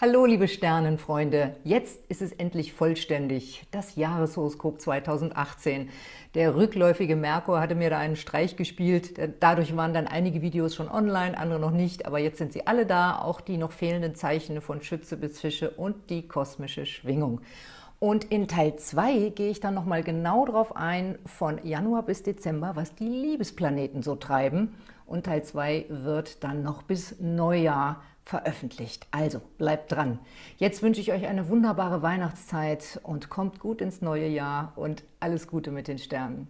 Hallo liebe Sternenfreunde, jetzt ist es endlich vollständig, das Jahreshoroskop 2018. Der rückläufige Merkur hatte mir da einen Streich gespielt, dadurch waren dann einige Videos schon online, andere noch nicht, aber jetzt sind sie alle da, auch die noch fehlenden Zeichen von Schütze bis Fische und die kosmische Schwingung. Und in Teil 2 gehe ich dann nochmal genau darauf ein, von Januar bis Dezember, was die Liebesplaneten so treiben. Und Teil 2 wird dann noch bis Neujahr veröffentlicht. Also bleibt dran. Jetzt wünsche ich euch eine wunderbare Weihnachtszeit und kommt gut ins neue Jahr und alles Gute mit den Sternen.